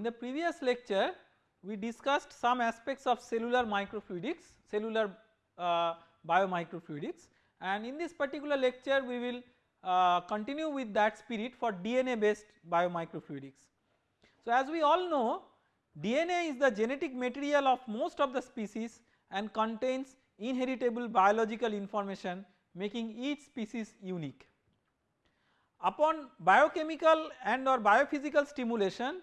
in the previous lecture we discussed some aspects of cellular microfluidics, cellular uh, biomicrofluidics and in this particular lecture we will uh, continue with that spirit for DNA based biomicrofluidics. So as we all know DNA is the genetic material of most of the species and contains inheritable biological information making each species unique. Upon biochemical and or biophysical stimulation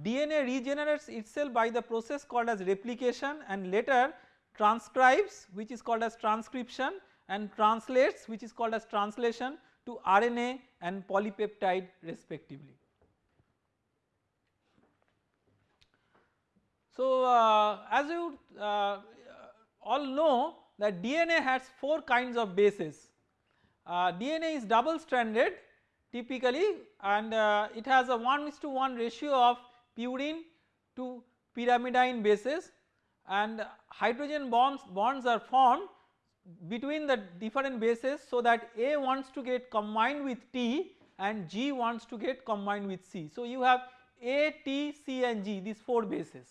DNA regenerates itself by the process called as replication and later transcribes which is called as transcription and translates which is called as translation to RNA and polypeptide respectively. So uh, as you uh, all know that DNA has 4 kinds of bases. Uh, DNA is double stranded typically and uh, it has a 1 is to 1 ratio of purine to pyrimidine bases and hydrogen bonds bonds are formed between the different bases so that A wants to get combined with T and G wants to get combined with C. So you have A, T, C and G these 4 bases.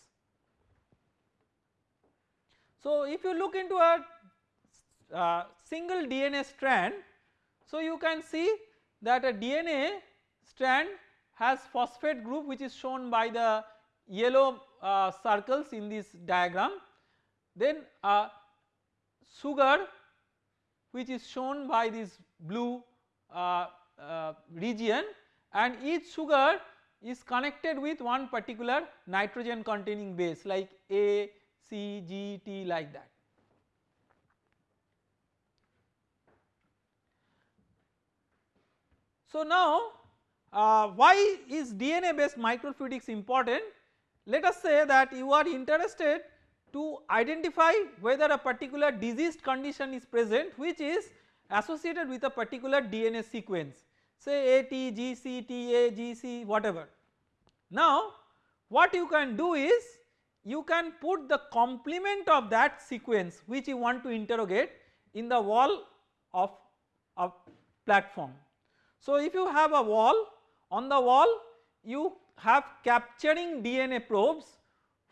So if you look into a uh, single DNA strand so you can see that a DNA strand has phosphate group which is shown by the yellow uh, circles in this diagram then uh, sugar which is shown by this blue uh, uh, region and each sugar is connected with one particular nitrogen containing base like A, C, G, T like that. So now uh, why is DNA based microfluidics important? Let us say that you are interested to identify whether a particular diseased condition is present which is associated with a particular DNA sequence say A T G C T A G C whatever. Now what you can do is you can put the complement of that sequence which you want to interrogate in the wall of a platform. So if you have a wall on the wall you have capturing DNA probes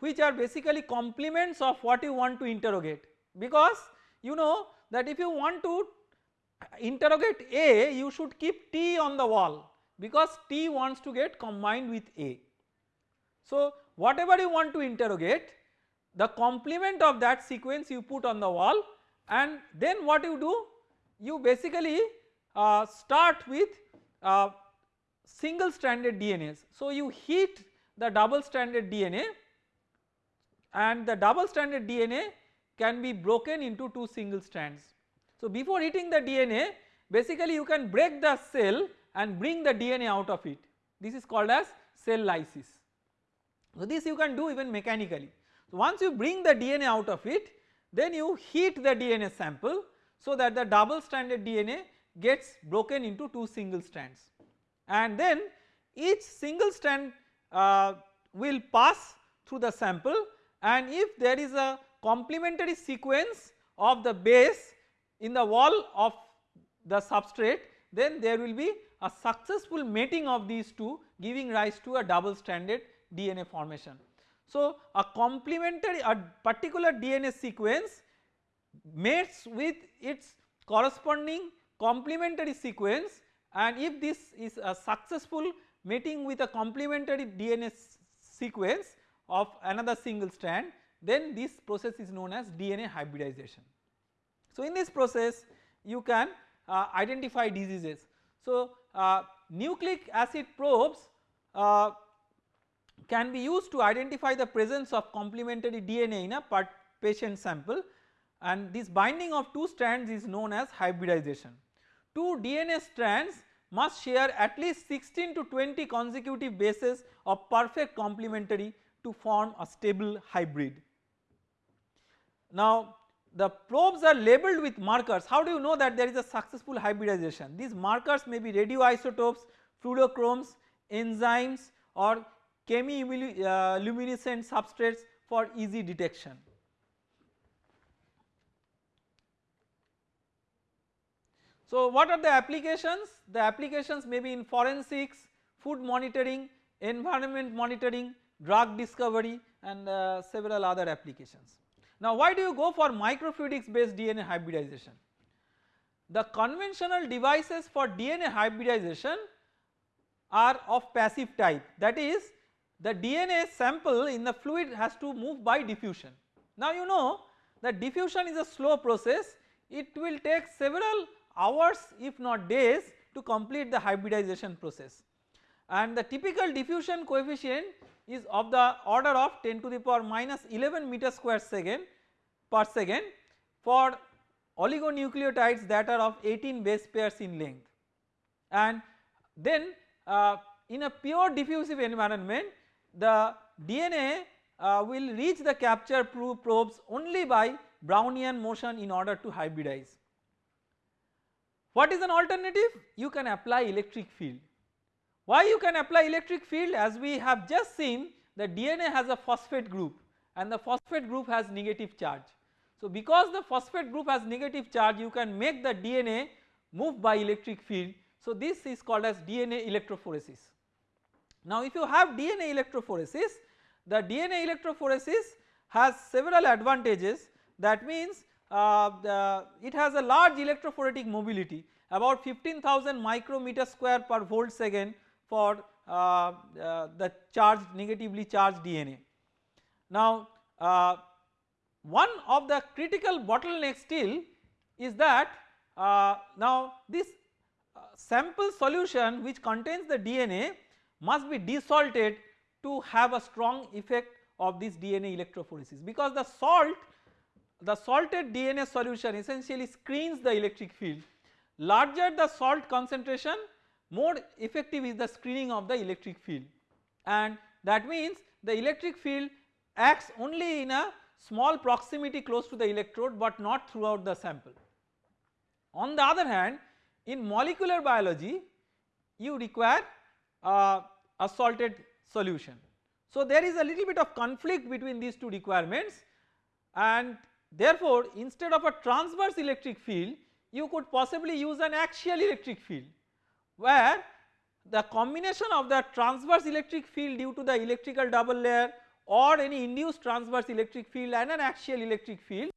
which are basically complements of what you want to interrogate because you know that if you want to interrogate A you should keep T on the wall because T wants to get combined with A. So whatever you want to interrogate the complement of that sequence you put on the wall and then what you do you basically uh, start with uh, single stranded DNAs. So you heat the double stranded DNA and the double stranded DNA can be broken into two single strands. So before heating the DNA basically you can break the cell and bring the DNA out of it this is called as cell lysis. So this you can do even mechanically. So once you bring the DNA out of it then you heat the DNA sample so that the double stranded DNA gets broken into two single strands and then each single strand uh, will pass through the sample and if there is a complementary sequence of the base in the wall of the substrate then there will be a successful mating of these two giving rise to a double stranded DNA formation. So a complementary a particular DNA sequence mates with its corresponding complementary sequence and if this is a successful mating with a complementary DNA sequence of another single strand then this process is known as DNA hybridization. So in this process you can uh, identify diseases. So uh, nucleic acid probes uh, can be used to identify the presence of complementary DNA in a patient sample and this binding of two strands is known as hybridization. Two DNA strands must share at least 16 to 20 consecutive bases of perfect complementary to form a stable hybrid. Now the probes are labeled with markers how do you know that there is a successful hybridization these markers may be radioisotopes, fluorochromes, enzymes or chemiluminescent substrates for easy detection. So what are the applications? The applications may be in forensics, food monitoring, environment monitoring, drug discovery and uh, several other applications. Now why do you go for microfluidics based DNA hybridization? The conventional devices for DNA hybridization are of passive type that is the DNA sample in the fluid has to move by diffusion. Now you know that diffusion is a slow process it will take several hours if not days to complete the hybridization process and the typical diffusion coefficient is of the order of 10 to the power minus 11 meter square second per second for oligonucleotides that are of 18 base pairs in length and then uh, in a pure diffusive environment the DNA uh, will reach the capture probes only by Brownian motion in order to hybridize. What is an alternative? You can apply electric field. Why you can apply electric field as we have just seen the DNA has a phosphate group and the phosphate group has negative charge. So because the phosphate group has negative charge you can make the DNA move by electric field. So this is called as DNA electrophoresis. Now if you have DNA electrophoresis the DNA electrophoresis has several advantages that means it has a large electrophoretic mobility about 15,000 micrometer square per volt second for uh, uh, the charged negatively charged DNA. Now uh, one of the critical bottlenecks still is that uh, now this uh, sample solution which contains the DNA must be desalted to have a strong effect of this DNA electrophoresis because the salt the salted DNA solution essentially screens the electric field larger the salt concentration more effective is the screening of the electric field and that means the electric field acts only in a small proximity close to the electrode but not throughout the sample. On the other hand in molecular biology you require uh, a salted solution. So there is a little bit of conflict between these two requirements and therefore instead of a transverse electric field you could possibly use an axial electric field where the combination of the transverse electric field due to the electrical double layer or any induced transverse electric field and an axial electric field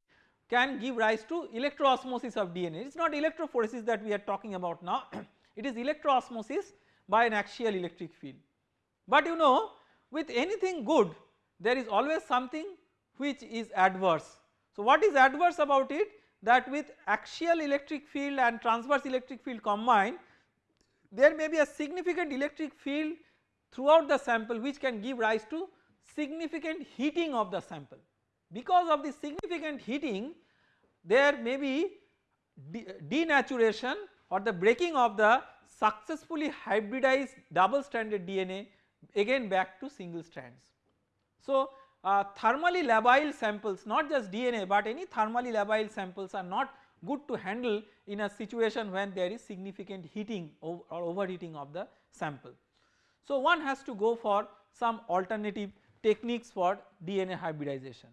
can give rise to electroosmosis of DNA. It is not electrophoresis that we are talking about now, it is electroosmosis by an axial electric field. But you know with anything good there is always something which is adverse. So what is adverse about it that with axial electric field and transverse electric field combined there may be a significant electric field throughout the sample which can give rise to significant heating of the sample. Because of the significant heating there may be de denaturation or the breaking of the successfully hybridized double stranded DNA again back to single strands. So uh, thermally labile samples not just DNA but any thermally labile samples are not good to handle in a situation when there is significant heating or overheating of the sample. So one has to go for some alternative techniques for DNA hybridization.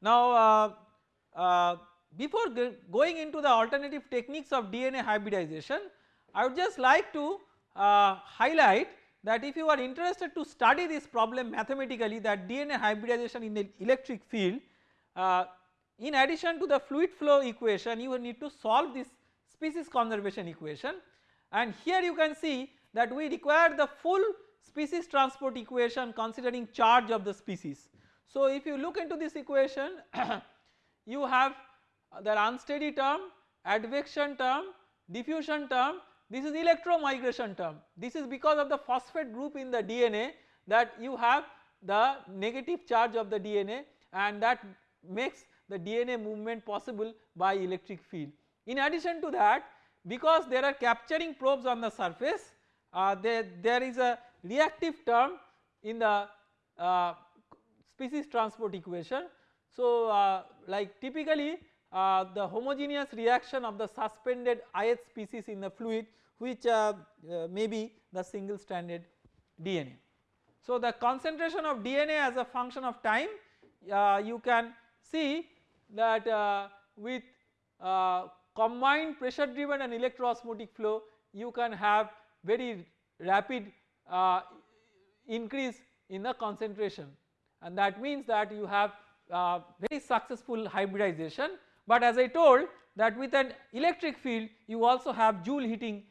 Now uh, uh, before going into the alternative techniques of DNA hybridization I would just like to uh, highlight that if you are interested to study this problem mathematically that DNA hybridization in the electric field uh, in addition to the fluid flow equation you will need to solve this species conservation equation and here you can see that we require the full species transport equation considering charge of the species. So if you look into this equation you have the unsteady term, advection term, diffusion term this is electromigration term. This is because of the phosphate group in the DNA that you have the negative charge of the DNA and that makes the DNA movement possible by electric field. In addition to that because there are capturing probes on the surface uh, there, there is a reactive term in the uh, species transport equation. So uh, like typically uh, the homogeneous reaction of the suspended ith species in the fluid which uh, may be the single stranded DNA. So the concentration of DNA as a function of time uh, you can see that uh, with combined pressure driven and electroosmotic flow you can have very rapid uh, increase in the concentration and that means that you have uh, very successful hybridization but as I told that with an electric field you also have Joule heating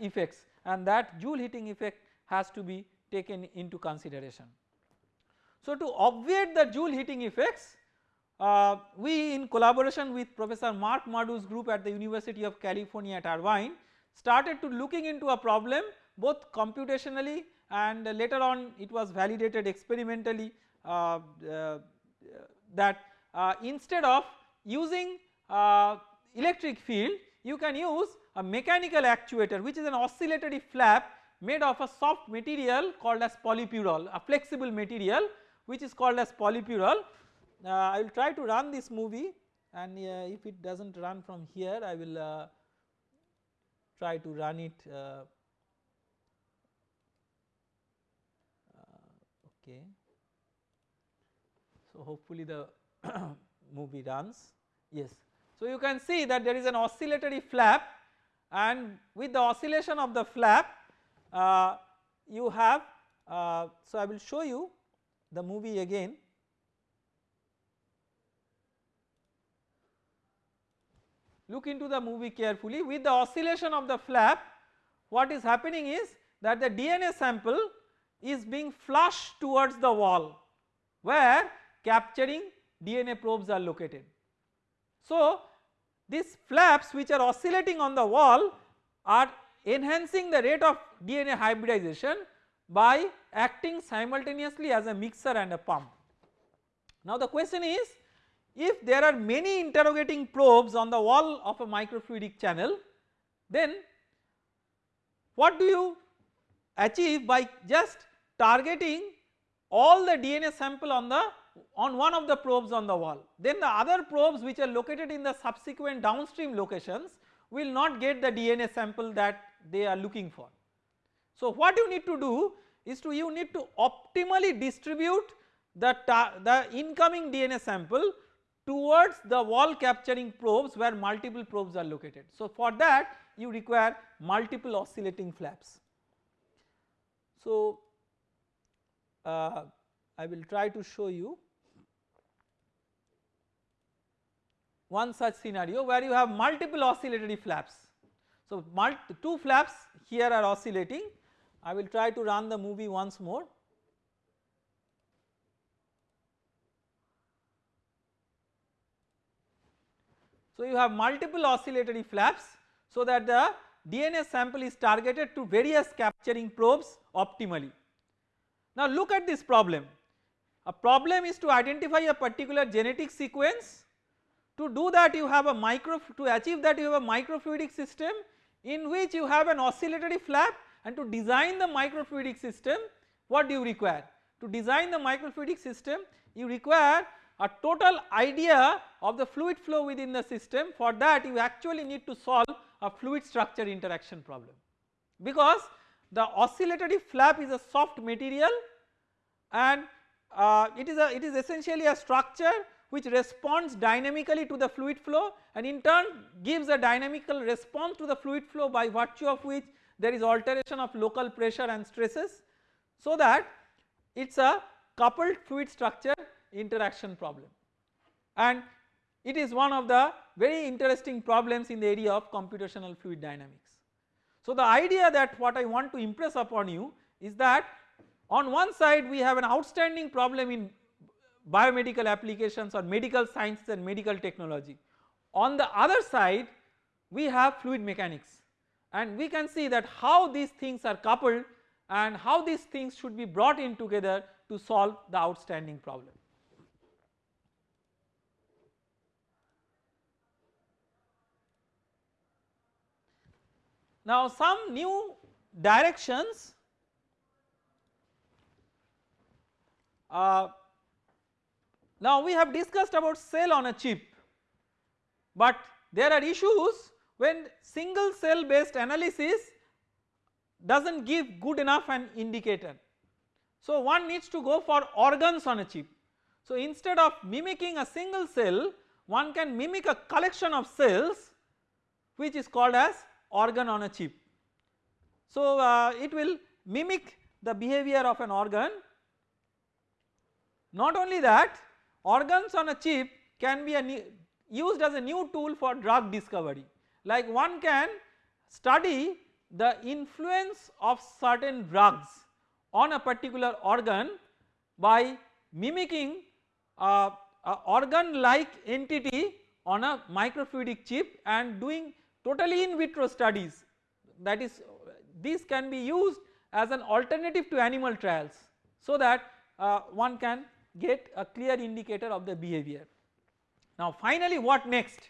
effects and that Joule heating effect has to be taken into consideration. So to obviate the Joule heating effects uh, we in collaboration with Professor Marc Madou's group at the University of California at Irvine started to looking into a problem both computationally and later on it was validated experimentally uh, uh, that uh, instead of using uh, electric field you can use a mechanical actuator which is an oscillatory flap made of a soft material called as polypyrrole a flexible material which is called as polypyrrole. Uh, I will try to run this movie and uh, if it does not run from here I will uh, try to run it uh, okay. So hopefully the movie runs yes. So you can see that there is an oscillatory flap and with the oscillation of the flap uh, you have uh, so I will show you the movie again. Look into the movie carefully with the oscillation of the flap what is happening is that the DNA sample is being flushed towards the wall where capturing DNA probes are located. So these flaps which are oscillating on the wall are enhancing the rate of DNA hybridization by acting simultaneously as a mixer and a pump. Now the question is if there are many interrogating probes on the wall of a microfluidic channel then what do you achieve by just targeting all the DNA sample on the on one of the probes on the wall then the other probes which are located in the subsequent downstream locations will not get the DNA sample that they are looking for. So what you need to do is to you need to optimally distribute the, the incoming DNA sample towards the wall capturing probes where multiple probes are located. So for that you require multiple oscillating flaps. So uh, I will try to show you one such scenario where you have multiple oscillatory flaps. So two flaps here are oscillating I will try to run the movie once more. So you have multiple oscillatory flaps so that the DNA sample is targeted to various capturing probes optimally. Now look at this problem. A problem is to identify a particular genetic sequence. To do that you have a micro to achieve that you have a microfluidic system in which you have an oscillatory flap and to design the microfluidic system what do you require? To design the microfluidic system you require a total idea of the fluid flow within the system for that you actually need to solve a fluid structure interaction problem because the oscillatory flap is a soft material and uh, it is a it is essentially a structure which responds dynamically to the fluid flow and in turn gives a dynamical response to the fluid flow by virtue of which there is alteration of local pressure and stresses so that it is a coupled fluid structure interaction problem and it is one of the very interesting problems in the area of computational fluid dynamics. So the idea that what I want to impress upon you is that on one side we have an outstanding problem in biomedical applications or medical sciences and medical technology. On the other side we have fluid mechanics and we can see that how these things are coupled and how these things should be brought in together to solve the outstanding problem. Now some new directions uh, now we have discussed about cell on a chip but there are issues when single cell based analysis does not give good enough an indicator. So one needs to go for organs on a chip. So instead of mimicking a single cell one can mimic a collection of cells which is called as organ on a chip. So uh, it will mimic the behavior of an organ. Not only that organs on a chip can be a used as a new tool for drug discovery. Like one can study the influence of certain drugs on a particular organ by mimicking a, a organ like entity on a microfluidic chip and doing totally in vitro studies. That is these can be used as an alternative to animal trials so that uh, one can get a clear indicator of the behavior. Now finally what next?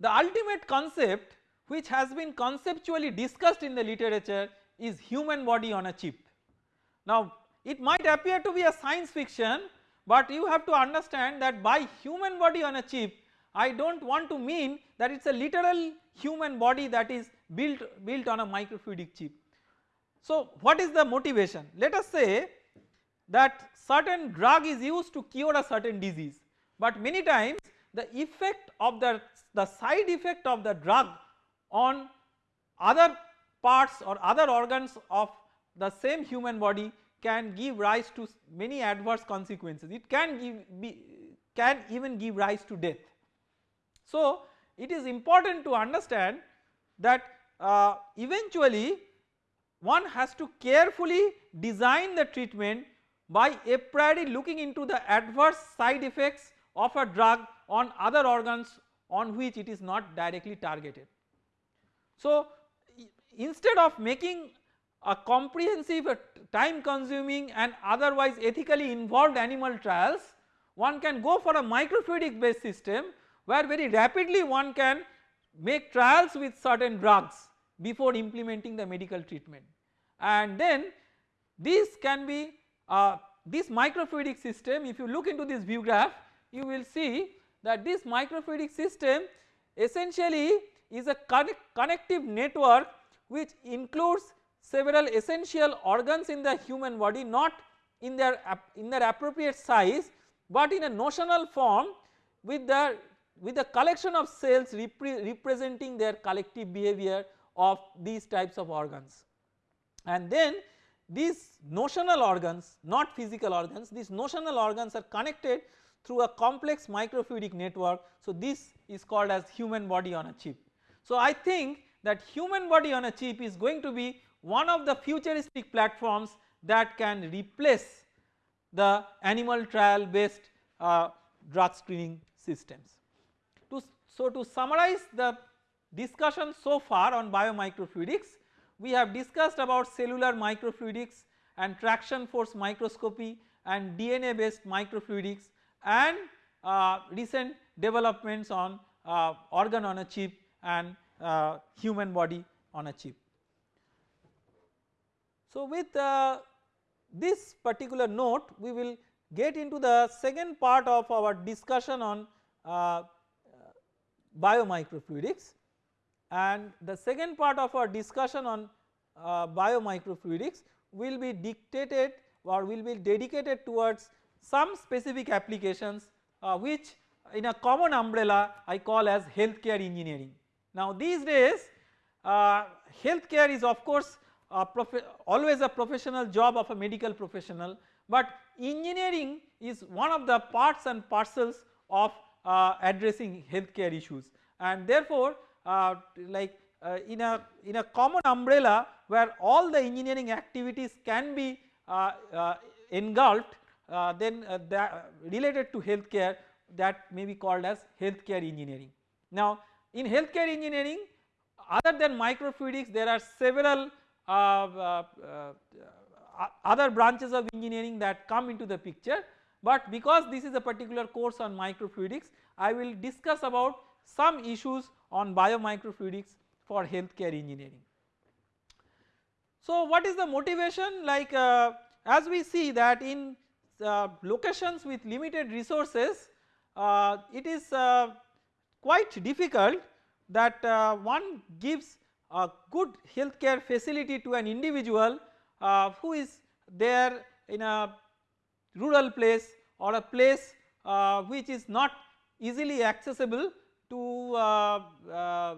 The ultimate concept which has been conceptually discussed in the literature is human body on a chip. Now it might appear to be a science fiction but you have to understand that by human body on a chip I do not want to mean that it is a literal human body that is built, built on a microfluidic chip. So what is the motivation? Let us say that certain drug is used to cure a certain disease but many times the effect of the, the side effect of the drug on other parts or other organs of the same human body can give rise to many adverse consequences it can give be can even give rise to death. So it is important to understand that uh, eventually one has to carefully design the treatment by a priori looking into the adverse side effects of a drug on other organs on which it is not directly targeted. So instead of making a comprehensive uh, time consuming and otherwise ethically involved animal trials one can go for a microfluidic based system where very rapidly one can make trials with certain drugs before implementing the medical treatment and then this can be uh, this microfluidic system if you look into this view graph you will see that this microfluidic system essentially is a connect connective network which includes several essential organs in the human body not in their in their appropriate size but in a notional form with the with a collection of cells repre representing their collective behavior of these types of organs. And then these notional organs not physical organs these notional organs are connected through a complex microfluidic network. So this is called as human body on a chip. So I think that human body on a chip is going to be one of the futuristic platforms that can replace the animal trial based uh, drug screening systems. To, so to summarize the discussion so far on biomicrofluidics we have discussed about cellular microfluidics and traction force microscopy and DNA based microfluidics and uh, recent developments on uh, organ on a chip and uh, human body on a chip. So with uh, this particular note we will get into the second part of our discussion on uh, biomicrofluidics and the second part of our discussion on uh, biomicrofluidics will be dictated or will be dedicated towards some specific applications uh, which in a common umbrella I call as healthcare engineering. Now these days uh, healthcare is of course a always a professional job of a medical professional but engineering is one of the parts and parcels of uh, addressing healthcare issues and therefore like uh, in a in a common umbrella where all the engineering activities can be uh, uh, engulfed uh, then related to healthcare that may be called as healthcare engineering. Now in healthcare engineering other than microfluidics there are several uh, uh, uh, other branches of engineering that come into the picture but because this is a particular course on microfluidics I will discuss about some issues on biomicrofluidics for healthcare engineering. So what is the motivation like uh, as we see that in uh, locations with limited resources uh, it is quite difficult that one gives a good healthcare facility to an individual uh, who is there in a rural place or a place uh, which is not easily accessible to uh, uh, uh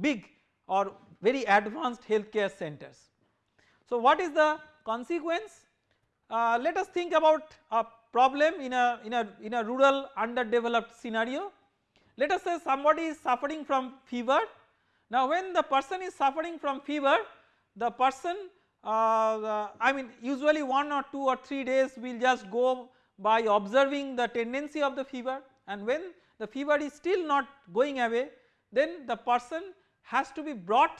big or very advanced healthcare centers. So what is the consequence? Let us think about a problem in a, in a, in a rural underdeveloped scenario. Let us say somebody is suffering from fever. Now when the person is suffering from fever the person uh, I mean usually 1 or 2 or 3 days will just go by observing the tendency of the fever and when the fever is still not going away then the person has to be brought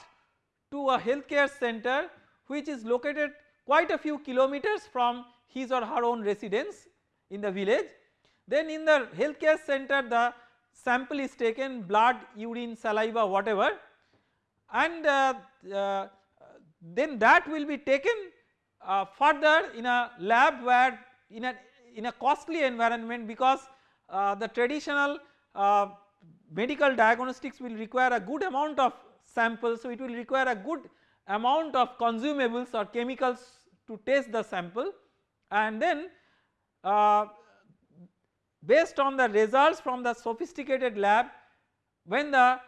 to a healthcare center which is located quite a few kilometers from his or her own residence in the village. Then in the healthcare center the sample is taken blood, urine, saliva whatever and uh, uh, then that will be taken uh, further in a lab where in a in a costly environment because uh, the traditional uh, medical diagnostics will require a good amount of samples. So it will require a good amount of consumables or chemicals to test the sample. And then uh, based on the results from the sophisticated lab when the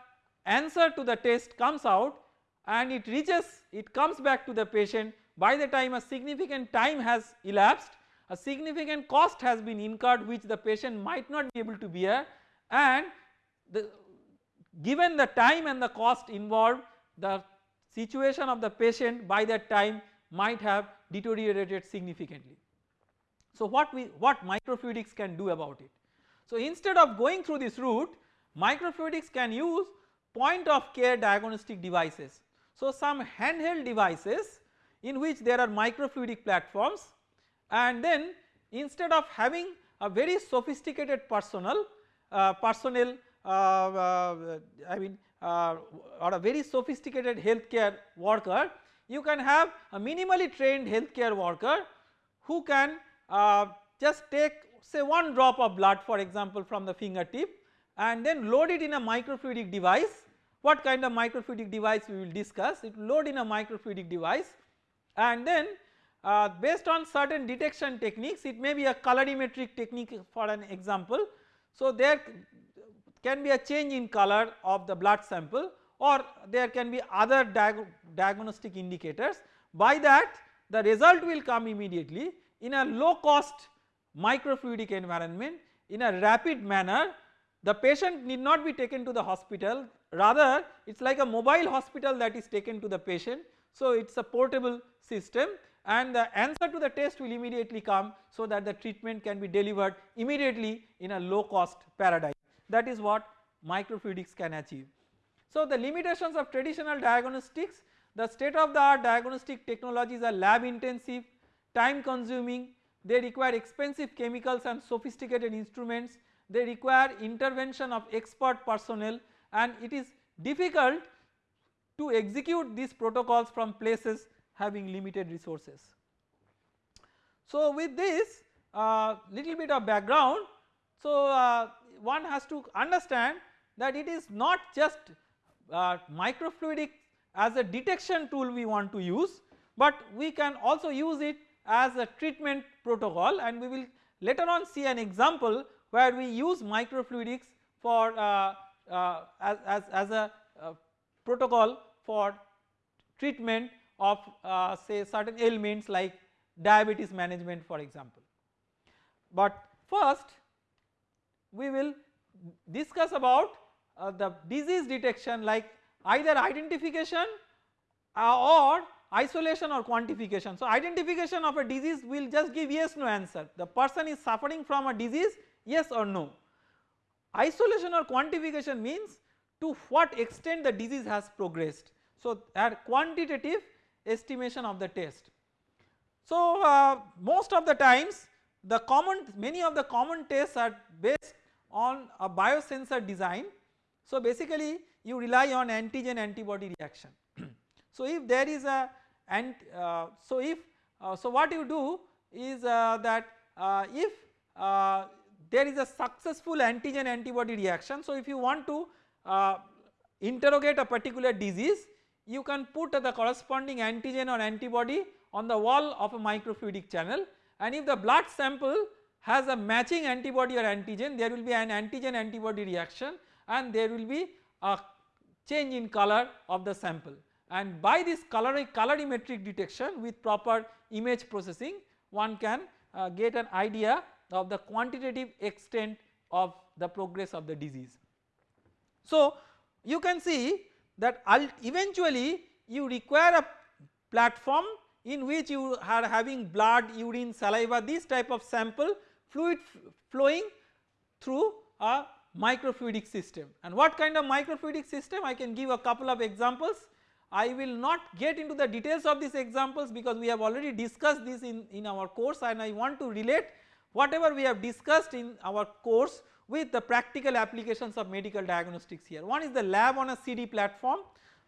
answer to the test comes out and it reaches it comes back to the patient by the time a significant time has elapsed a significant cost has been incurred which the patient might not be able to bear and the given the time and the cost involved the situation of the patient by that time might have deteriorated significantly. So what we what microfluidics can do about it? So instead of going through this route microfluidics can use point of care diagnostic devices. So some handheld devices in which there are microfluidic platforms and then instead of having a very sophisticated personnel personnel uh, uh, I mean uh, or a very sophisticated healthcare worker you can have a minimally trained healthcare worker who can uh, just take say one drop of blood for example from the fingertip and then load it in a microfluidic device what kind of microfluidic device we will discuss it will load in a microfluidic device and then uh, based on certain detection techniques it may be a colorimetric technique for an example. So there can be a change in color of the blood sample or there can be other diag diagnostic indicators. By that the result will come immediately in a low cost microfluidic environment in a rapid manner. The patient need not be taken to the hospital. Rather it is like a mobile hospital that is taken to the patient. So it is a portable system and the answer to the test will immediately come so that the treatment can be delivered immediately in a low cost paradigm. That is what microfluidics can achieve. So the limitations of traditional diagnostics the state of the art diagnostic technologies are lab intensive, time consuming, they require expensive chemicals and sophisticated instruments, they require intervention of expert personnel. And it is difficult to execute these protocols from places having limited resources. So with this uh, little bit of background so uh, one has to understand that it is not just uh, microfluidic as a detection tool we want to use but we can also use it as a treatment protocol and we will later on see an example where we use microfluidics for uh, uh, as, as, as a uh, protocol for treatment of uh, say certain ailments like diabetes management for example. But first we will discuss about uh, the disease detection like either identification uh, or isolation or quantification. So identification of a disease will just give yes no answer the person is suffering from a disease yes or no. Isolation or quantification means to what extent the disease has progressed. So at quantitative estimation of the test. So uh, most of the times the common many of the common tests are based on a biosensor design. So basically you rely on antigen antibody reaction. so if there is a and uh, so if uh, so what you do is uh, that uh, if uh, there is a successful antigen antibody reaction. So if you want to interrogate a particular disease you can put the corresponding antigen or antibody on the wall of a microfluidic channel and if the blood sample has a matching antibody or antigen there will be an antigen antibody reaction and there will be a change in color of the sample and by this color colorimetric detection with proper image processing one can uh, get an idea of the quantitative extent of the progress of the disease. So you can see that eventually you require a platform in which you are having blood, urine, saliva this type of sample fluid flowing through a microfluidic system and what kind of microfluidic system I can give a couple of examples. I will not get into the details of these examples because we have already discussed this in, in our course and I want to relate whatever we have discussed in our course with the practical applications of medical diagnostics here. One is the lab on a CD platform.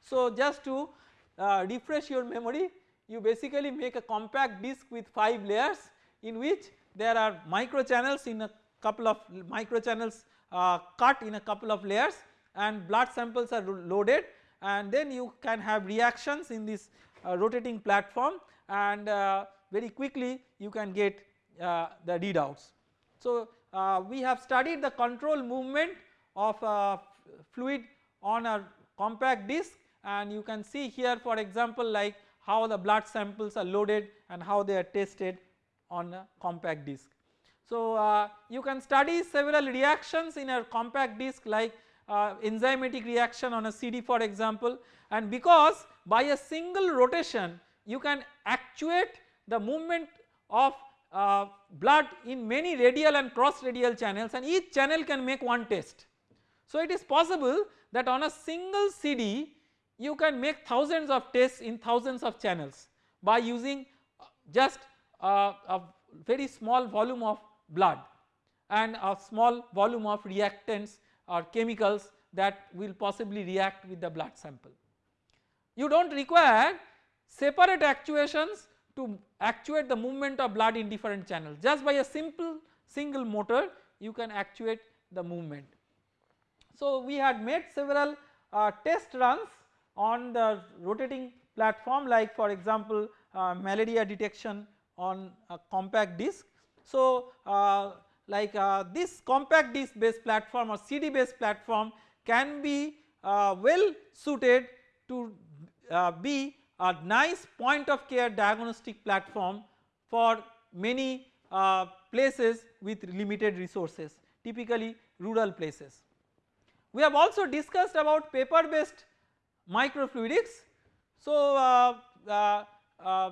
So just to uh, refresh your memory you basically make a compact disc with 5 layers in which there are micro channels in a couple of micro channels uh, cut in a couple of layers and blood samples are loaded and then you can have reactions in this uh, rotating platform and uh, very quickly you can get uh, the readouts. So uh, we have studied the control movement of uh, fluid on a compact disc and you can see here for example like how the blood samples are loaded and how they are tested on a compact disc. So uh, you can study several reactions in a compact disc like uh, enzymatic reaction on a CD for example and because by a single rotation you can actuate the movement of uh, blood in many radial and cross radial channels and each channel can make one test. So it is possible that on a single CD you can make thousands of tests in thousands of channels by using just uh, a very small volume of blood and a small volume of reactants or chemicals that will possibly react with the blood sample. You do not require separate actuations to actuate the movement of blood in different channels just by a simple single motor you can actuate the movement. So we had made several uh, test runs on the rotating platform like for example uh, malaria detection on a compact disc. So uh, like uh, this compact disc based platform or CD based platform can be uh, well suited to uh, be a nice point of care diagnostic platform for many uh, places with limited resources typically rural places. We have also discussed about paper based microfluidics. So uh, uh, uh,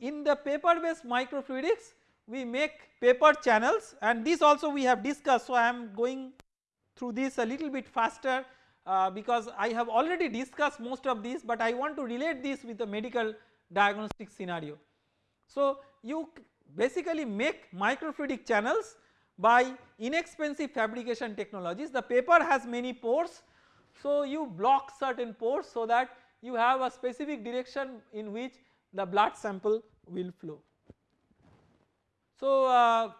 in the paper based microfluidics we make paper channels and this also we have discussed so I am going through this a little bit faster uh, because I have already discussed most of these but I want to relate this with the medical diagnostic scenario. So you basically make microfluidic channels by inexpensive fabrication technologies the paper has many pores so you block certain pores so that you have a specific direction in which the blood sample will flow. So uh,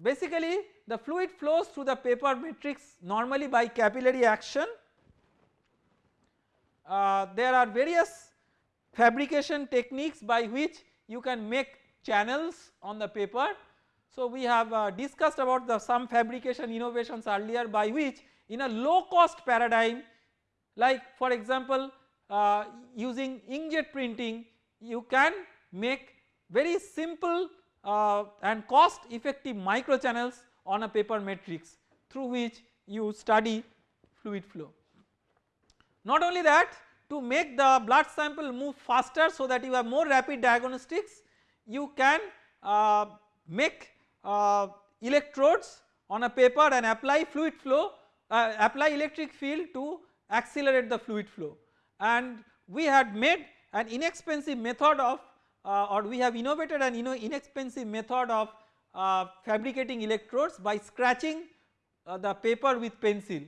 basically the fluid flows through the paper matrix normally by capillary action. Uh, there are various fabrication techniques by which you can make channels on the paper. So we have uh, discussed about the some fabrication innovations earlier by which in a low cost paradigm like for example uh, using inkjet printing you can make very simple uh, and cost effective micro channels on a paper matrix through which you study fluid flow. Not only that to make the blood sample move faster so that you have more rapid diagnostics you can uh, make uh, electrodes on a paper and apply fluid flow uh, apply electric field to accelerate the fluid flow and we had made an inexpensive method of uh, or we have innovated an inexpensive method of uh, fabricating electrodes by scratching uh, the paper with pencil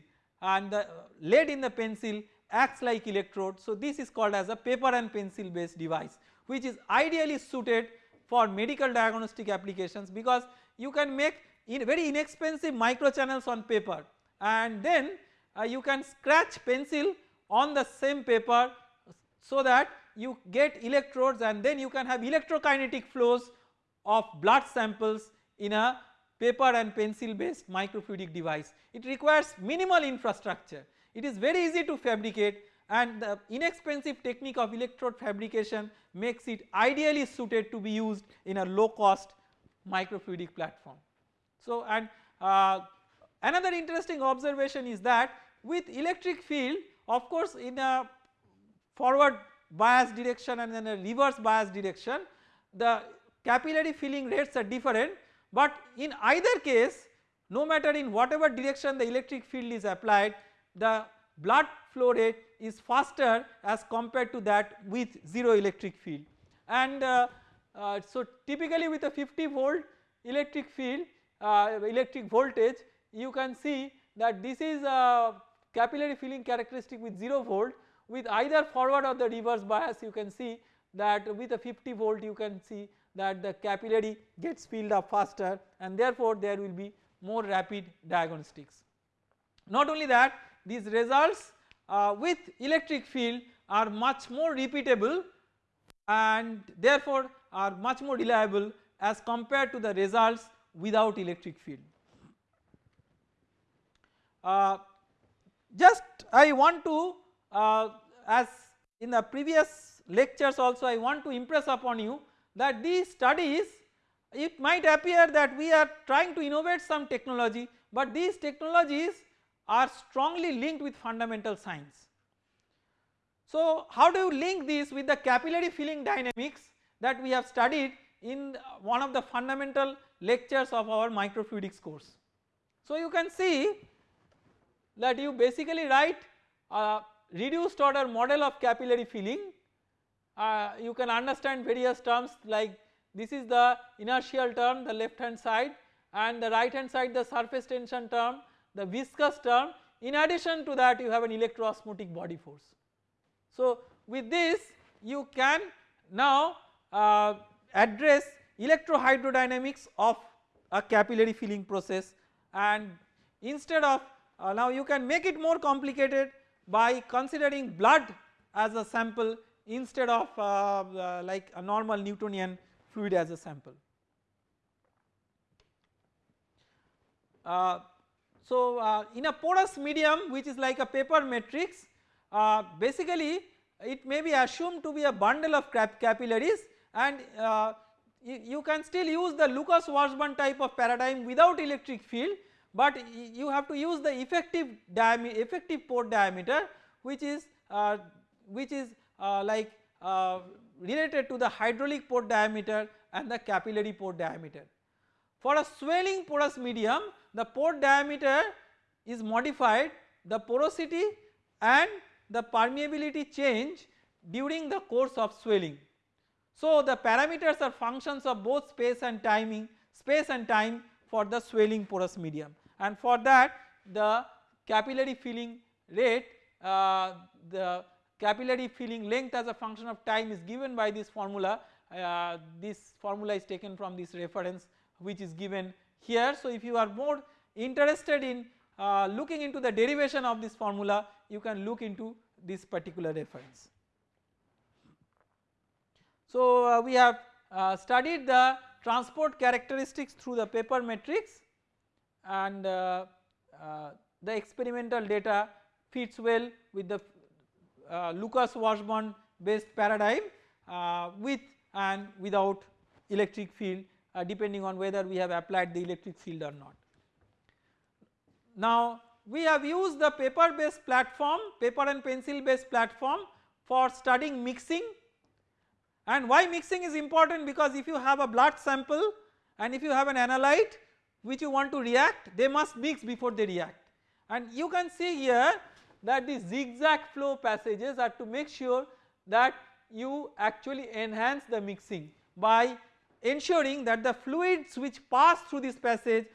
and the lead in the pencil acts like electrode. So this is called as a paper and pencil based device which is ideally suited for medical diagnostic applications because you can make in very inexpensive micro channels on paper and then uh, you can scratch pencil on the same paper so that you get electrodes and then you can have electrokinetic flows of blood samples in a paper and pencil based microfluidic device. It requires minimal infrastructure, it is very easy to fabricate and the inexpensive technique of electrode fabrication makes it ideally suited to be used in a low cost microfluidic platform. So and uh, another interesting observation is that with electric field of course in a forward bias direction and then a reverse bias direction the capillary filling rates are different but in either case no matter in whatever direction the electric field is applied the blood flow rate is faster as compared to that with 0 electric field. And uh, uh, so typically with a 50 volt electric field uh, electric voltage you can see that this is a capillary filling characteristic with 0 volt. With either forward or the reverse bias you can see that with a 50 volt you can see that the capillary gets filled up faster and therefore there will be more rapid diagnostics. Not only that these results uh, with electric field are much more repeatable and therefore are much more reliable as compared to the results without electric field. Uh, just I want to uh, as in the previous lectures also I want to impress upon you that these studies it might appear that we are trying to innovate some technology but these technologies are strongly linked with fundamental science. So how do you link this with the capillary filling dynamics that we have studied in one of the fundamental lectures of our microfluidics course. So you can see that you basically write a reduced order model of capillary filling uh, you can understand various terms like this is the inertial term the left hand side and the right hand side the surface tension term the viscous term in addition to that you have an electroosmotic body force. So with this you can now uh, address electrohydrodynamics of a capillary filling process and instead of uh, now you can make it more complicated by considering blood as a sample instead of uh, uh, like a normal Newtonian fluid as a sample. Uh, so uh, in a porous medium which is like a paper matrix uh, basically it may be assumed to be a bundle of cap capillaries and uh, you, you, can still use the Lucas Washburn type of paradigm without electric field but you have to use the effective effective pore diameter which is which is uh, like uh, related to the hydraulic pore diameter and the capillary pore diameter. For a swelling porous medium the pore diameter is modified the porosity and the permeability change during the course of swelling. So the parameters are functions of both space and timing space and time for the swelling porous medium and for that the capillary filling rate uh, the capillary filling length as a function of time is given by this formula uh, this formula is taken from this reference which is given here. So if you are more interested in uh, looking into the derivation of this formula you can look into this particular reference. So uh, we have uh, studied the transport characteristics through the paper matrix and uh, uh, the experimental data fits well with the Lucas Washburn based paradigm uh, with and without electric field uh, depending on whether we have applied the electric field or not. Now we have used the paper based platform paper and pencil based platform for studying mixing. And why mixing is important? Because if you have a blood sample and if you have an analyte which you want to react they must mix before they react. And you can see here that the zigzag flow passages are to make sure that you actually enhance the mixing by ensuring that the fluids which pass through this passage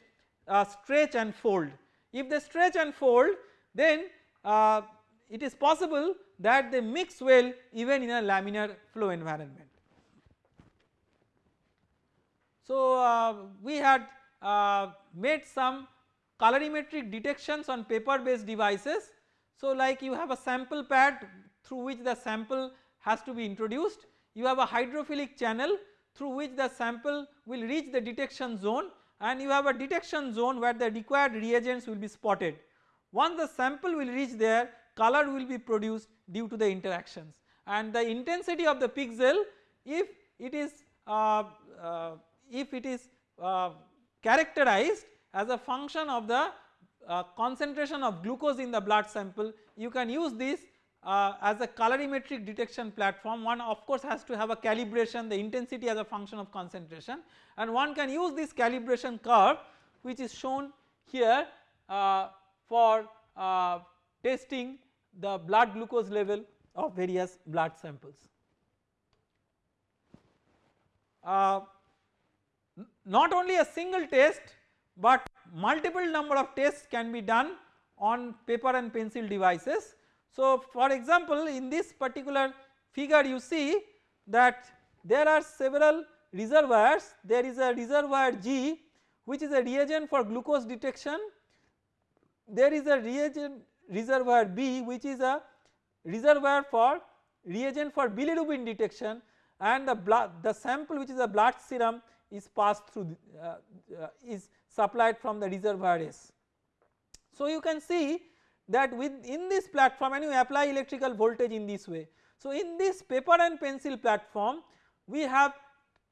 uh, stretch and fold. If they stretch and fold then uh, it is possible that they mix well even in a laminar flow environment. So uh, we had uh, made some colorimetric detections on paper based devices so like you have a sample pad through which the sample has to be introduced, you have a hydrophilic channel through which the sample will reach the detection zone and you have a detection zone where the required reagents will be spotted. Once the sample will reach there color will be produced due to the interactions and the intensity of the pixel if it is uh, uh, if it is uh, characterized as a function of the uh, concentration of glucose in the blood sample you can use this uh, as a colorimetric detection platform one of course has to have a calibration the intensity as a function of concentration and one can use this calibration curve which is shown here uh, for uh, testing the blood glucose level of various blood samples. Uh, not only a single test but multiple number of tests can be done on paper and pencil devices. So for example in this particular figure you see that there are several reservoirs. There is a reservoir G which is a reagent for glucose detection. There is a reagent reservoir B which is a reservoir for reagent for bilirubin detection. And the blood the sample which is a blood serum is passed through uh, uh, is supplied from the reservoir. So you can see that within this platform and you apply electrical voltage in this way. So in this paper and pencil platform we have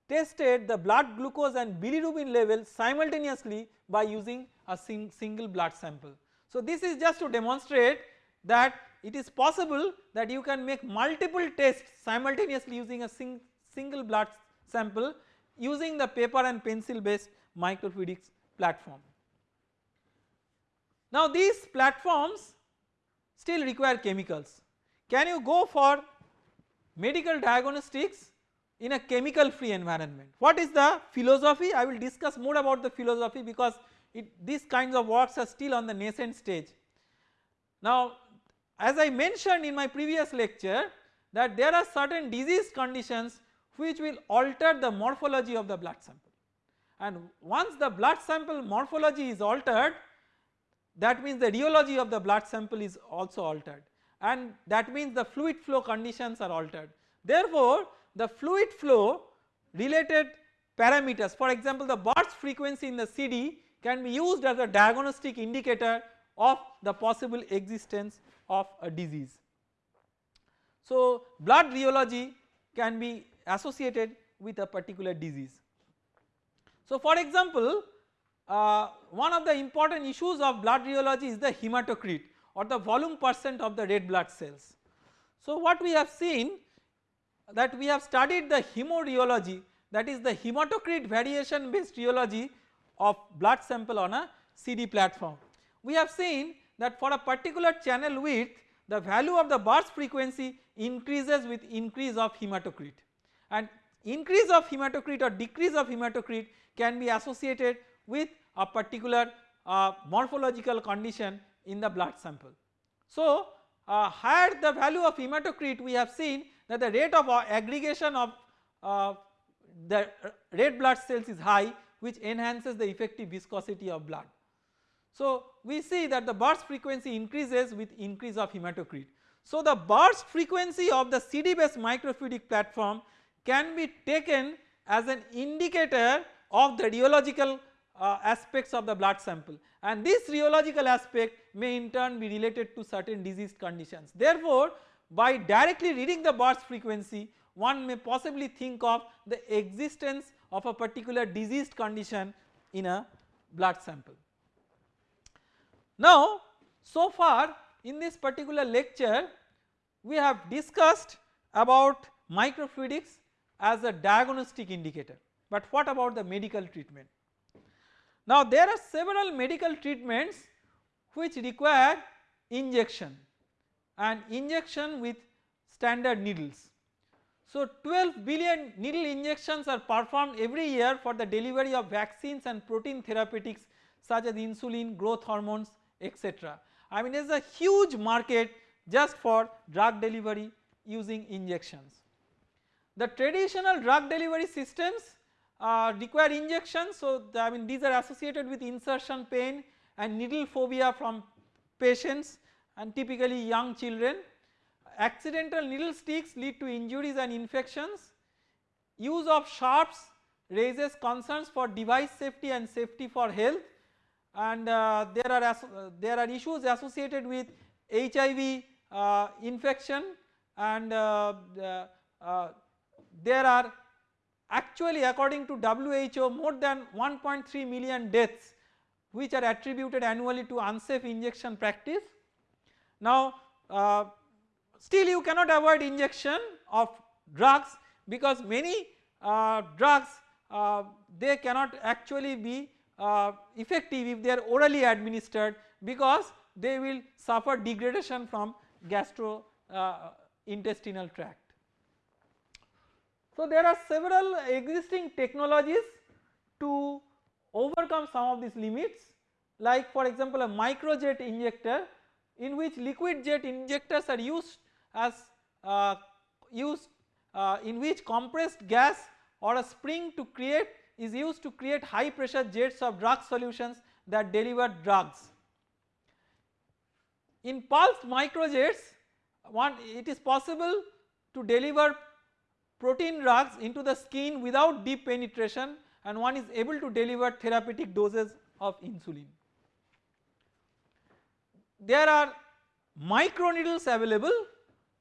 tested the blood glucose and bilirubin level simultaneously by using a sing single blood sample. So this is just to demonstrate that it is possible that you can make multiple tests simultaneously using a sing single blood sample using the paper and pencil based microfluidics platform. Now these platforms still require chemicals. Can you go for medical diagnostics in a chemical free environment? What is the philosophy? I will discuss more about the philosophy because it, these kinds of works are still on the nascent stage. Now as I mentioned in my previous lecture that there are certain disease conditions which will alter the morphology of the blood sample and once the blood sample morphology is altered that means the rheology of the blood sample is also altered and that means the fluid flow conditions are altered. Therefore the fluid flow related parameters for example the burst frequency in the CD can be used as a diagnostic indicator of the possible existence of a disease. So blood rheology can be associated with a particular disease. So for example uh, one of the important issues of blood rheology is the hematocrit or the volume percent of the red blood cells. So what we have seen that we have studied the hemorheology that is the hematocrit variation based rheology of blood sample on a CD platform. We have seen that for a particular channel width the value of the burst frequency increases with increase of hematocrit and increase of hematocrit or decrease of hematocrit can be associated with a particular uh, morphological condition in the blood sample. So uh, higher the value of hematocrit we have seen that the rate of uh, aggregation of uh, the red blood cells is high which enhances the effective viscosity of blood. So we see that the burst frequency increases with increase of hematocrit. So the burst frequency of the CD based microfluidic platform can be taken as an indicator of the rheological uh, aspects of the blood sample and this rheological aspect may in turn be related to certain disease conditions. Therefore by directly reading the burst frequency one may possibly think of the existence of a particular diseased condition in a blood sample. Now so far in this particular lecture we have discussed about microfluidics as a diagnostic indicator but what about the medical treatment. Now there are several medical treatments which require injection and injection with standard needles. So 12 billion needle injections are performed every year for the delivery of vaccines and protein therapeutics such as insulin, growth hormones etc. I mean there is a huge market just for drug delivery using injections. The traditional drug delivery systems uh, require injections so the, I mean these are associated with insertion pain and needle phobia from patients and typically young children. Accidental needle sticks lead to injuries and infections. Use of sharps raises concerns for device safety and safety for health and uh, there are uh, there are issues associated with HIV uh, infection and uh, uh, there are actually according to WHO more than 1.3 million deaths which are attributed annually to unsafe injection practice. Now uh, still you cannot avoid injection of drugs because many uh, drugs uh, they cannot actually be uh, effective if they are orally administered because they will suffer degradation from gastrointestinal uh, tract. So there are several existing technologies to overcome some of these limits like for example a microjet injector in which liquid jet injectors are used as uh, used uh, in which compressed gas or a spring to create is used to create high pressure jets of drug solutions that deliver drugs. In pulsed microjets one it is possible to deliver protein drugs into the skin without deep penetration and one is able to deliver therapeutic doses of insulin. There are microneedles available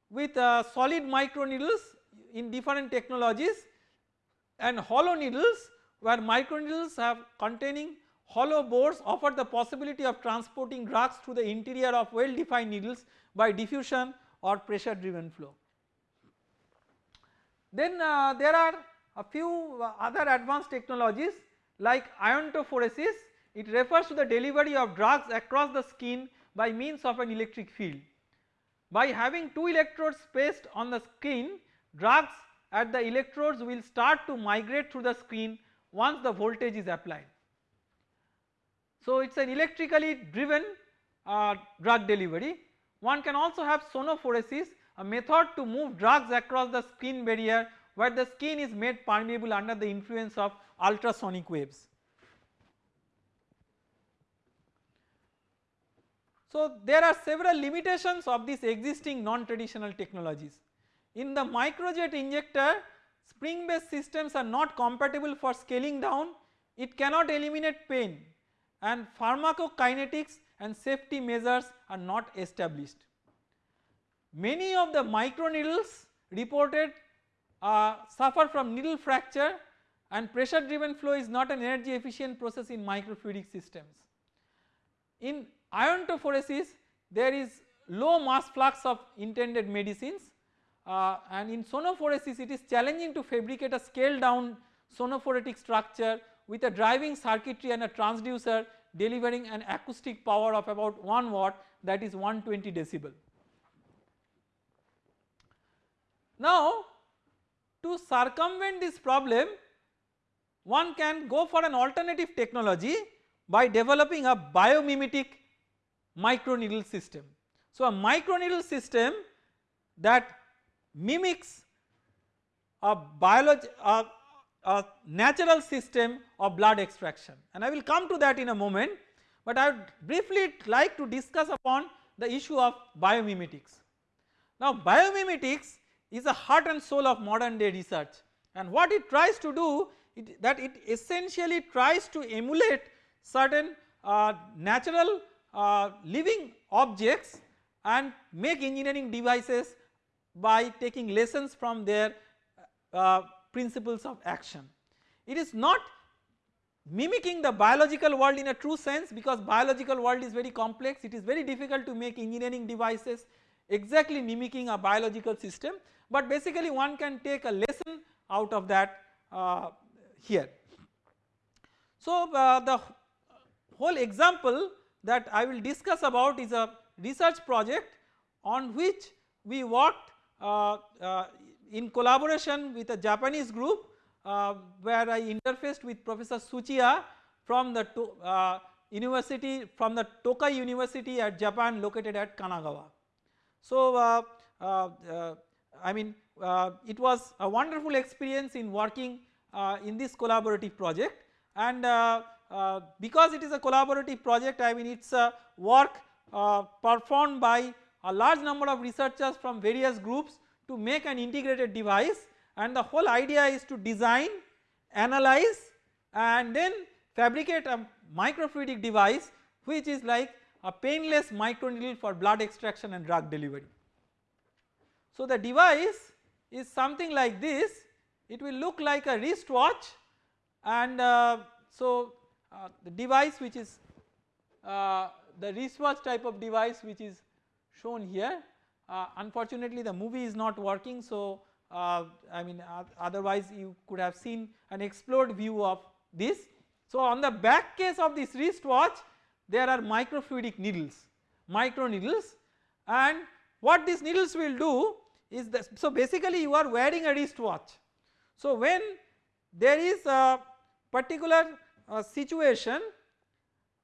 with uh, solid microneedles in different technologies and hollow needles where microneedles have containing hollow bores offer the possibility of transporting drugs through the interior of well defined needles by diffusion or pressure driven flow. Then uh, there are a few uh, other advanced technologies like iontophoresis it refers to the delivery of drugs across the skin by means of an electric field. By having two electrodes placed on the skin drugs at the electrodes will start to migrate through the skin once the voltage is applied. So it is an electrically driven uh, drug delivery. One can also have sonophoresis a method to move drugs across the skin barrier where the skin is made permeable under the influence of ultrasonic waves. So there are several limitations of these existing non-traditional technologies. In the microjet injector spring based systems are not compatible for scaling down, it cannot eliminate pain and pharmacokinetics and safety measures are not established. Many of the microneedles reported uh, suffer from needle fracture and pressure driven flow is not an energy efficient process in microfluidic systems. In iontophoresis there is low mass flux of intended medicines uh, and in sonophoresis it is challenging to fabricate a scaled down sonophoretic structure with a driving circuitry and a transducer delivering an acoustic power of about 1 watt that is 120 decibel. Now to circumvent this problem one can go for an alternative technology by developing a biomimetic microneedle system. So a microneedle system that mimics a biology a, a natural system of blood extraction and I will come to that in a moment but I would briefly like to discuss upon the issue of biomimetics. Now biomimetics is the heart and soul of modern day research. And what it tries to do it, that it essentially tries to emulate certain uh, natural uh, living objects and make engineering devices by taking lessons from their uh, principles of action. It is not mimicking the biological world in a true sense because biological world is very complex. It is very difficult to make engineering devices exactly mimicking a biological system but basically one can take a lesson out of that uh, here. So uh, the whole example that I will discuss about is a research project on which we worked uh, uh, in collaboration with a Japanese group uh, where I interfaced with Professor Tsuchiya from the uh, university from the Tokai University at Japan located at Kanagawa. So I mean uh, it was a wonderful experience in working uh, in this collaborative project and uh, because it is a collaborative project I mean it is a work performed by a large number of researchers from various groups to make an integrated device and the whole idea is to design, analyze and then fabricate a microfluidic device which is like a painless microneedle for blood extraction and drug delivery. So the device is something like this. It will look like a wristwatch and uh, so uh, the device which is uh, the wristwatch type of device which is shown here uh, unfortunately the movie is not working. So uh, I mean otherwise you could have seen an explored view of this. So on the back case of this wristwatch there are microfluidic needles micro needles. And what these needles will do is so basically you are wearing a wristwatch. So when there is a particular uh, situation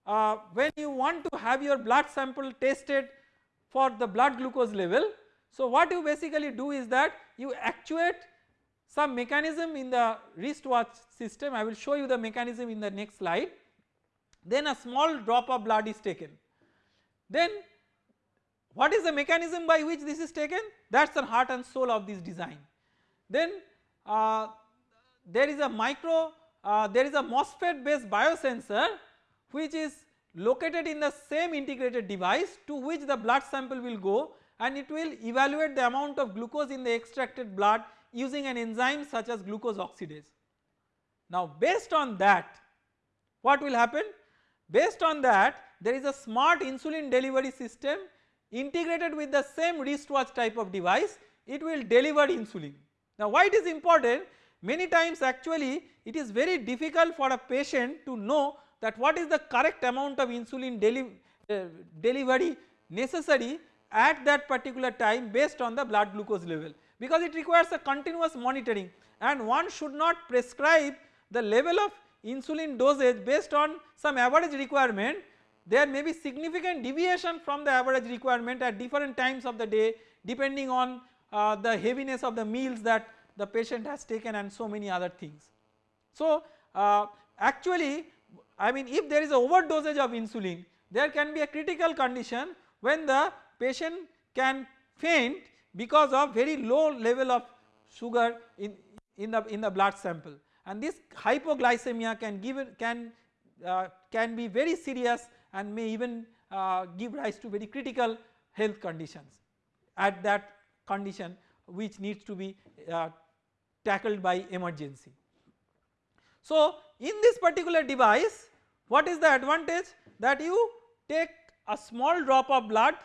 uh, when you want to have your blood sample tested for the blood glucose level. So what you basically do is that you actuate some mechanism in the wristwatch system I will show you the mechanism in the next slide then a small drop of blood is taken then what is the mechanism by which this is taken that is the heart and soul of this design then uh, there is a micro uh, there is a MOSFET based biosensor which is located in the same integrated device to which the blood sample will go and it will evaluate the amount of glucose in the extracted blood using an enzyme such as glucose oxidase. Now based on that what will happen? Based on that there is a smart insulin delivery system integrated with the same wristwatch type of device it will deliver insulin. Now why it is important many times actually it is very difficult for a patient to know that what is the correct amount of insulin deli uh, delivery necessary at that particular time based on the blood glucose level because it requires a continuous monitoring and one should not prescribe the level of insulin dosage based on some average requirement there may be significant deviation from the average requirement at different times of the day depending on uh, the heaviness of the meals that the patient has taken and so many other things. So uh, actually I mean if there is a overdosage of insulin there can be a critical condition when the patient can faint because of very low level of sugar in, in the in the blood sample and this hypoglycemia can give can uh, can be very serious and may even uh, give rise to very critical health conditions at that condition which needs to be uh, tackled by emergency. So in this particular device what is the advantage that you take a small drop of blood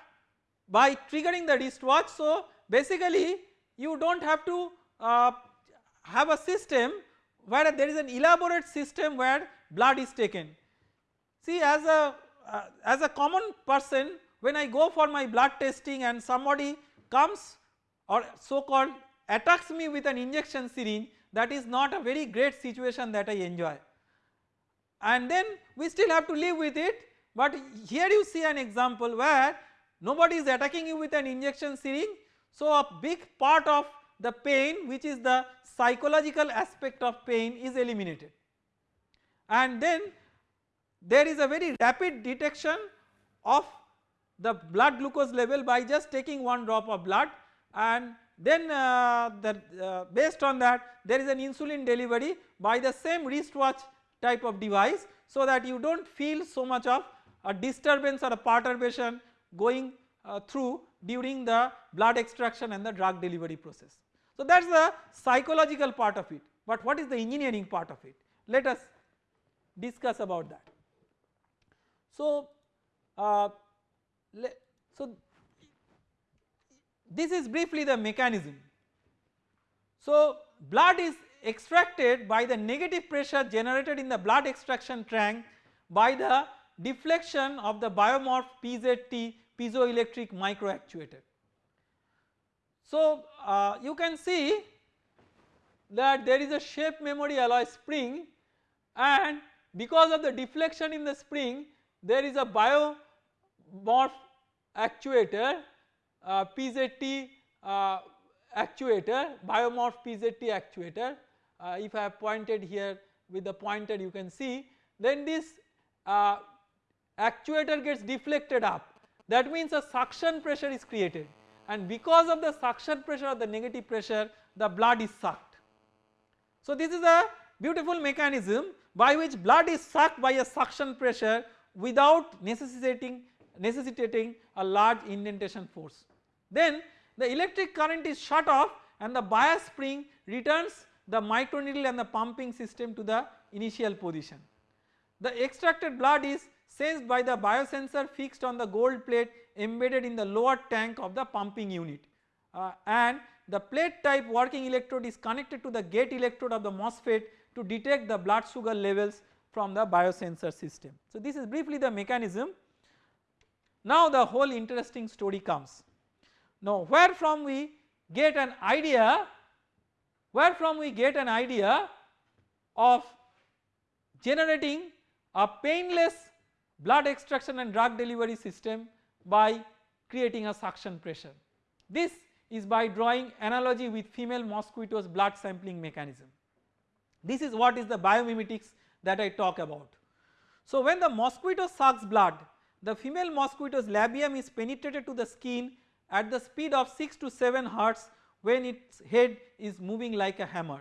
by triggering the wristwatch. So basically you do not have to uh, have a system where there is an elaborate system where blood is taken. See as a uh, as a common person when I go for my blood testing and somebody comes or so called attacks me with an injection syringe that is not a very great situation that I enjoy. And then we still have to live with it but here you see an example where nobody is attacking you with an injection syringe so a big part of the pain which is the psychological aspect of pain is eliminated. And then there is a very rapid detection of the blood glucose level by just taking one drop of blood and then uh, the, uh, based on that there is an insulin delivery by the same wristwatch type of device so that you do not feel so much of a disturbance or a perturbation going uh, through during the blood extraction and the drug delivery process. So that is the psychological part of it but what is the engineering part of it let us discuss about that. So, uh, so this is briefly the mechanism. So blood is extracted by the negative pressure generated in the blood extraction tank by the deflection of the bimorph PZT piezoelectric micro actuator. So uh, you can see that there is a shape memory alloy spring and because of the deflection in the spring there is a bimorph actuator uh, PZT uh, actuator bimorph PZT actuator. Uh, if I have pointed here with the pointer you can see. Then this uh, actuator gets deflected up. That means a suction pressure is created. And because of the suction pressure or the negative pressure the blood is sucked. So this is a beautiful mechanism by which blood is sucked by a suction pressure without necessitating necessitating a large indentation force. Then the electric current is shut off and the bias spring returns the microneedle and the pumping system to the initial position. The extracted blood is sensed by the biosensor fixed on the gold plate embedded in the lower tank of the pumping unit uh, and the plate type working electrode is connected to the gate electrode of the MOSFET to detect the blood sugar levels from the biosensor system. So this is briefly the mechanism. Now the whole interesting story comes. Now where from we get an idea, where from we get an idea of generating a painless blood extraction and drug delivery system by creating a suction pressure. This is by drawing analogy with female mosquitoes blood sampling mechanism. This is what is the biomimetics that I talk about. So when the mosquito sucks blood the female mosquito's labium is penetrated to the skin at the speed of 6 to 7 hertz when its head is moving like a hammer.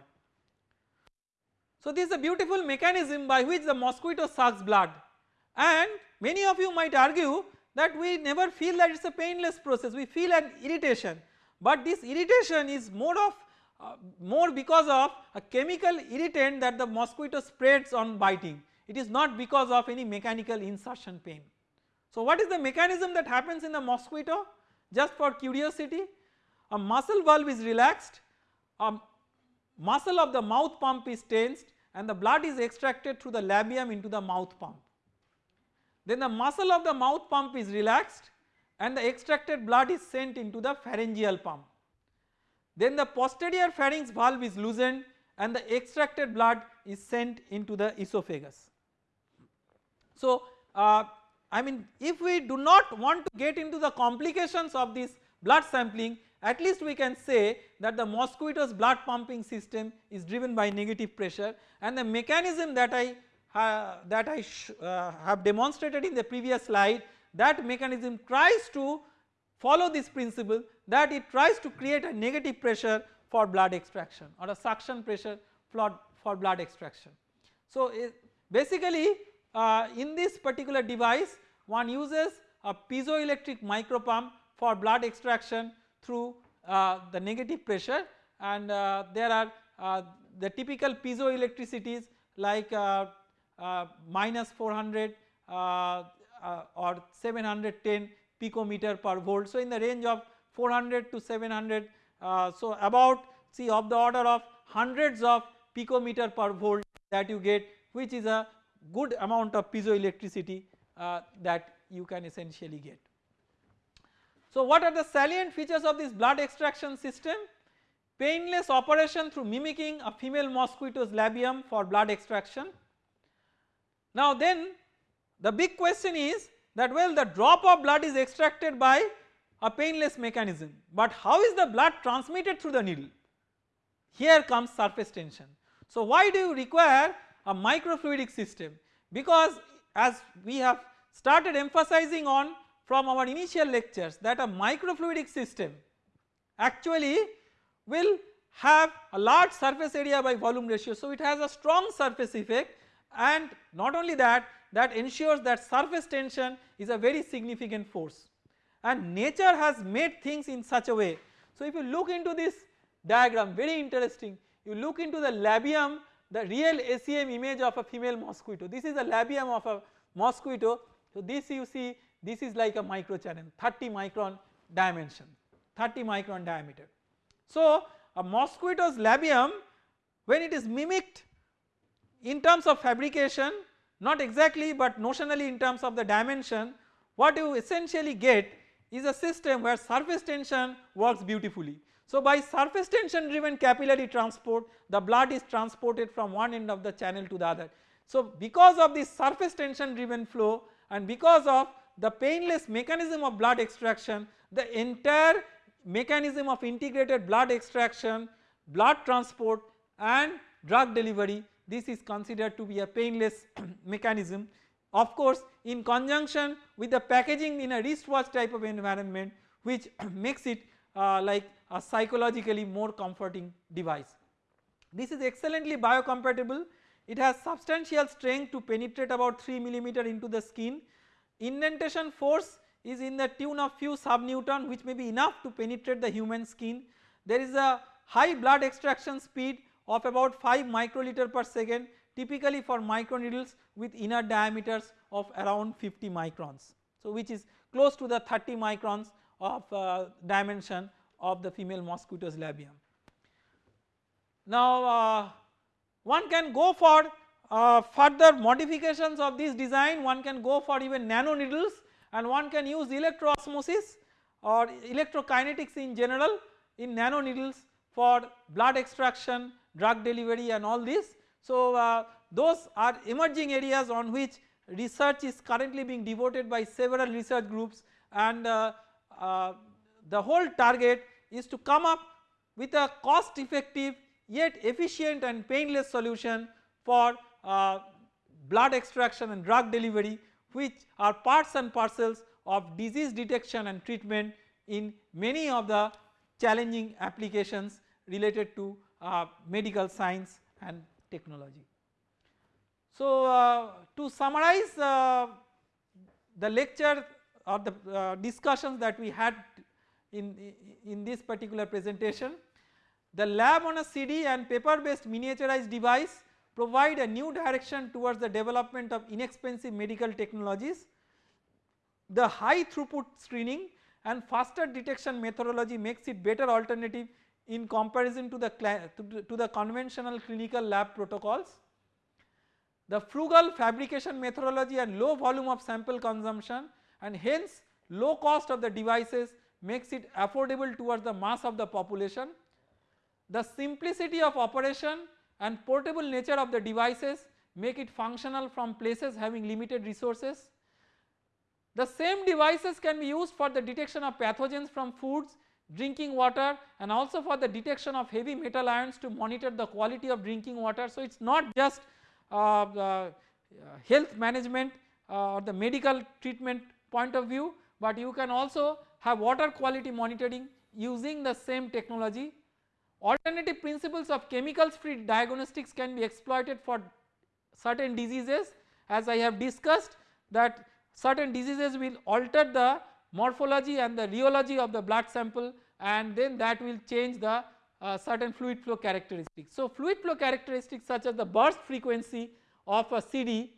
So this is a beautiful mechanism by which the mosquito sucks blood and many of you might argue that we never feel that it is a painless process we feel an irritation but this irritation is more of uh, more because of a chemical irritant that the mosquito spreads on biting it is not because of any mechanical insertion pain. So what is the mechanism that happens in the mosquito just for curiosity a muscle valve is relaxed a muscle of the mouth pump is tensed and the blood is extracted through the labium into the mouth pump. Then the muscle of the mouth pump is relaxed and the extracted blood is sent into the pharyngeal pump. Then the posterior pharynx valve is loosened and the extracted blood is sent into the esophagus. So uh, I mean if we do not want to get into the complications of this blood sampling at least we can say that the mosquito's blood pumping system is driven by negative pressure and the mechanism that I uh, that I uh, have demonstrated in the previous slide that mechanism tries to follow this principle that it tries to create a negative pressure for blood extraction or a suction pressure for, blood extraction. So basically uh, in this particular device one uses a piezoelectric micropump for blood extraction through uh, the negative pressure and uh, there are uh, the typical piezoelectricities like uh, uh, minus 400 or 710 picometer per volt. So in the range of 400 to 700 uh, so about see of the order of hundreds of picometer per volt that you get which is a good amount of piezoelectricity uh, that you can essentially get. So what are the salient features of this blood extraction system? Painless operation through mimicking a female mosquito's labium for blood extraction. Now then the big question is that well the drop of blood is extracted by a painless mechanism but how is the blood transmitted through the needle? Here comes surface tension. So why do you require a microfluidic system? Because as we have started emphasizing on from our initial lectures that a microfluidic system actually will have a large surface area by volume ratio. So it has a strong surface effect and not only that that ensures that surface tension is a very significant force and nature has made things in such a way. So if you look into this diagram very interesting you look into the labium the real SEM image of a female mosquito this is a labium of a mosquito so this you see this is like a micro channel 30 micron dimension 30 micron diameter. So a mosquito's labium when it is mimicked in terms of fabrication not exactly but notionally in terms of the dimension what you essentially get is a system where surface tension works beautifully. So by surface tension driven capillary transport the blood is transported from one end of the channel to the other. So because of this surface tension driven flow and because of the painless mechanism of blood extraction the entire mechanism of integrated blood extraction, blood transport and drug delivery this is considered to be a painless mechanism of course in conjunction with the packaging in a wristwatch type of environment which makes it uh, like a psychologically more comforting device. This is excellently biocompatible it has substantial strength to penetrate about 3 millimeter into the skin indentation force is in the tune of few sub subnewton which may be enough to penetrate the human skin. There is a high blood extraction speed of about 5 microliter per second typically for microneedles with inner diameters of around 50 microns. So which is close to the 30 microns of uh, dimension of the female mosquito's labium. Now uh, one can go for uh, further modifications of this design one can go for even nano needles and one can use electroosmosis or electrokinetics in general in nano needles for blood extraction, drug delivery and all this. So uh, those are emerging areas on which research is currently being devoted by several research groups and uh, uh, the whole target is to come up with a cost effective yet efficient and painless solution for uh, blood extraction and drug delivery which are parts and parcels of disease detection and treatment in many of the challenging applications related to uh, medical science and technology. So uh, to summarize uh, the lecture or the uh, discussions that we had in, in this particular presentation, the lab on a CD and paper based miniaturized device provide a new direction towards the development of inexpensive medical technologies. The high throughput screening and faster detection methodology makes it better alternative in comparison to the, to, to the conventional clinical lab protocols. The frugal fabrication methodology and low volume of sample consumption and hence low cost of the devices makes it affordable towards the mass of the population. The simplicity of operation and portable nature of the devices make it functional from places having limited resources. The same devices can be used for the detection of pathogens from foods, drinking water and also for the detection of heavy metal ions to monitor the quality of drinking water. So it is not just health management uh, or the medical treatment point of view but you can also have water quality monitoring using the same technology. Alternative principles of chemicals free diagnostics can be exploited for certain diseases. As I have discussed that certain diseases will alter the morphology and the rheology of the blood sample and then that will change the uh, certain fluid flow characteristics. So fluid flow characteristics such as the burst frequency of a CD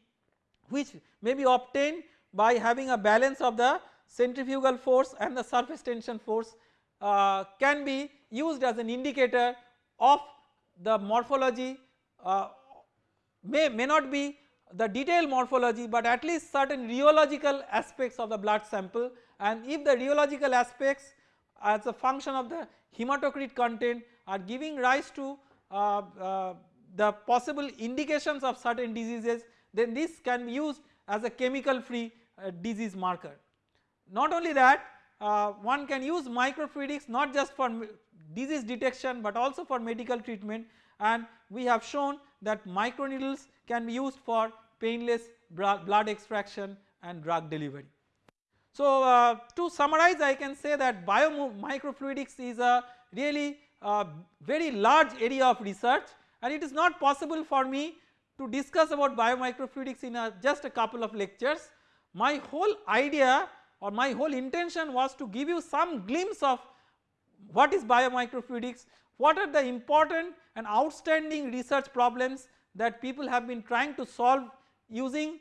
which may be obtained by having a balance of the centrifugal force and the surface tension force uh, can be used as an indicator of the morphology uh, may, may not be the detailed morphology but at least certain rheological aspects of the blood sample and if the rheological aspects as a function of the hematocrit content are giving rise to uh, uh, the possible indications of certain diseases then this can be used as a chemical free uh, disease marker. Not only that one can use microfluidics not just for disease detection but also for medical treatment and we have shown that microneedles can be used for painless blood extraction and drug delivery. So uh, to summarize I can say that biomicrofluidics is a really uh, very large area of research and it is not possible for me to discuss about biomicrofluidics in a, just a couple of lectures. My whole idea or my whole intention was to give you some glimpse of what is biomicrofluidics, what are the important and outstanding research problems that people have been trying to solve using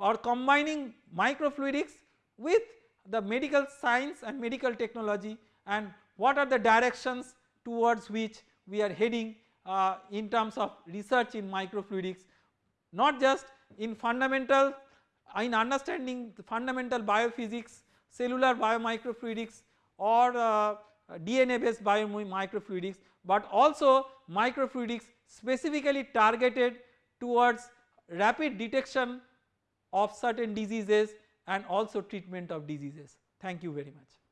or combining microfluidics with the medical science and medical technology and what are the directions towards which we are heading uh, in terms of research in microfluidics not just in fundamental in understanding the fundamental biophysics, cellular biomicrofluidics or uh, DNA based biomicrofluidics but also microfluidics specifically targeted towards rapid detection of certain diseases and also treatment of diseases. Thank you very much.